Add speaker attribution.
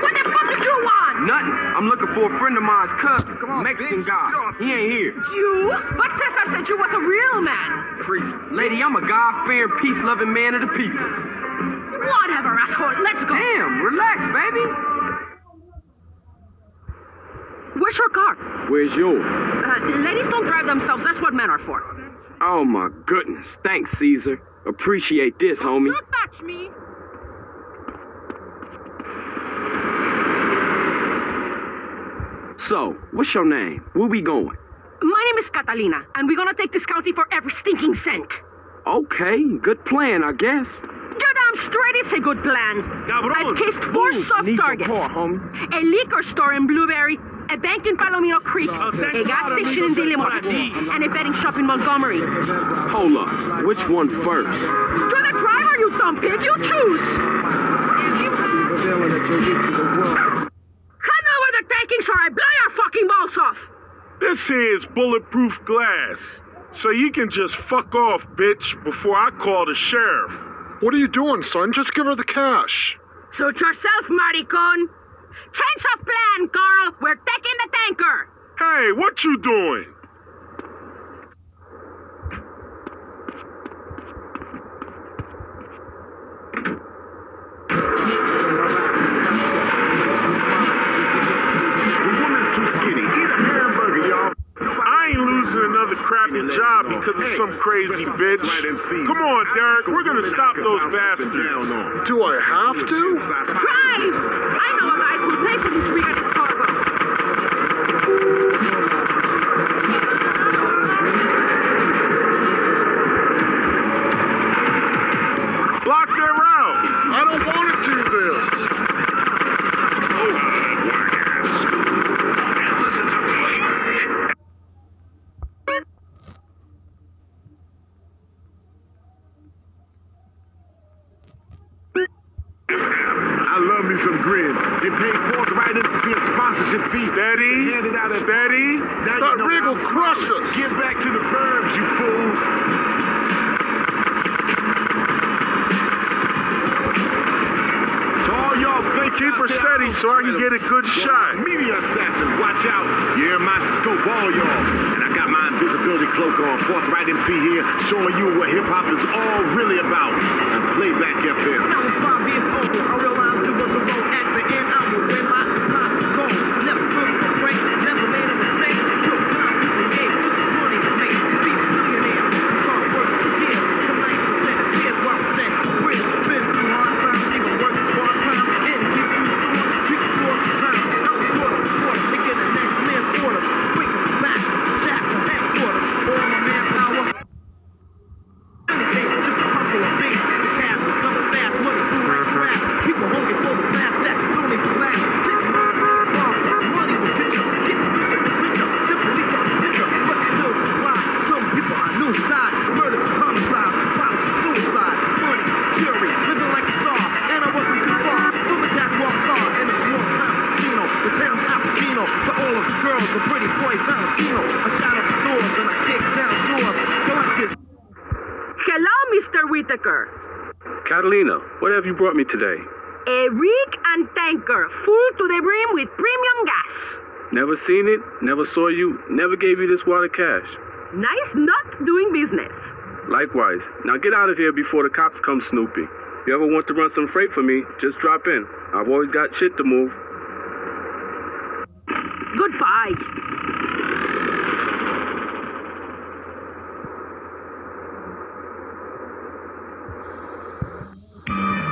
Speaker 1: What the fuck did you want?
Speaker 2: Nothing. I'm looking for a friend of mine's cousin.
Speaker 3: on,
Speaker 2: Mexican
Speaker 3: bitch.
Speaker 2: guy. He ain't here.
Speaker 1: You? But Cesar said you was a real man.
Speaker 2: Crazy. Lady, I'm a God-fearing, peace-loving man of the people.
Speaker 1: Whatever, asshole. Let's go.
Speaker 2: Damn, relax, baby.
Speaker 1: Where's your car?
Speaker 2: Where's yours?
Speaker 1: Uh, ladies don't drive themselves. That's what men are for.
Speaker 2: Oh, my goodness. Thanks, Cesar. Appreciate this, homie.
Speaker 1: Don't touch me.
Speaker 2: So, what's your name? Where we going?
Speaker 1: My name is Catalina, and we're gonna take this county for every stinking cent.
Speaker 2: Okay, good plan, I guess.
Speaker 1: You're damn straight it's a good plan. I've cased four
Speaker 2: Boom,
Speaker 1: soft
Speaker 2: need
Speaker 1: targets.
Speaker 2: car.
Speaker 1: A liquor store in Blueberry, a bank in Palomino Creek, a gas station in Dillimore, and a betting shop in Montgomery.
Speaker 2: Hold up. Which one first?
Speaker 1: You're the driver, you dumb pig. You choose. Hand over the takings or I blow your fucking balls off.
Speaker 4: This here is bulletproof glass. So you can just fuck off, bitch, before I call the sheriff.
Speaker 5: What are you doing, son? Just give her the cash.
Speaker 1: Suit yourself, maricon. Change of plan, Carl. We're taking the tanker.
Speaker 4: Hey, what you doing? Because of some crazy bitch. Come on, Derek, we're gonna stop those bastards.
Speaker 5: Do I have to?
Speaker 1: Drive! I know a guy who'll pay for this weekend's
Speaker 3: me some grin. Get paid forthright into a sponsorship fee.
Speaker 4: Steady,
Speaker 3: Handed out at
Speaker 4: steady.
Speaker 3: Now
Speaker 5: That
Speaker 3: you know
Speaker 5: rig
Speaker 3: how
Speaker 5: will
Speaker 3: I'm
Speaker 5: crush
Speaker 3: smiling.
Speaker 5: us.
Speaker 3: Get back to the burbs, you fools. To all y'all
Speaker 4: Keep her steady so I can get a good shot.
Speaker 3: Media assassin, watch out. You're in my scope, all y'all. My invisibility cloak on. Forthright MC here, showing you what hip hop is all really about. Playback FM.
Speaker 6: When I was five years old, I realized there was a road girls, the pretty boy Valentino. I shot up stores and I kicked down doors. Collectors.
Speaker 1: Hello, Mr. Whitaker.
Speaker 7: Catalina, what have you brought me today?
Speaker 1: A rig and tanker full to the brim with premium gas.
Speaker 7: Never seen it, never saw you, never gave you this wad of cash.
Speaker 1: Nice not doing business.
Speaker 7: Likewise. Now get out of here before the cops come snooping. If you ever want to run some freight for me, just drop in. I've always got shit to move.
Speaker 1: Goodbye.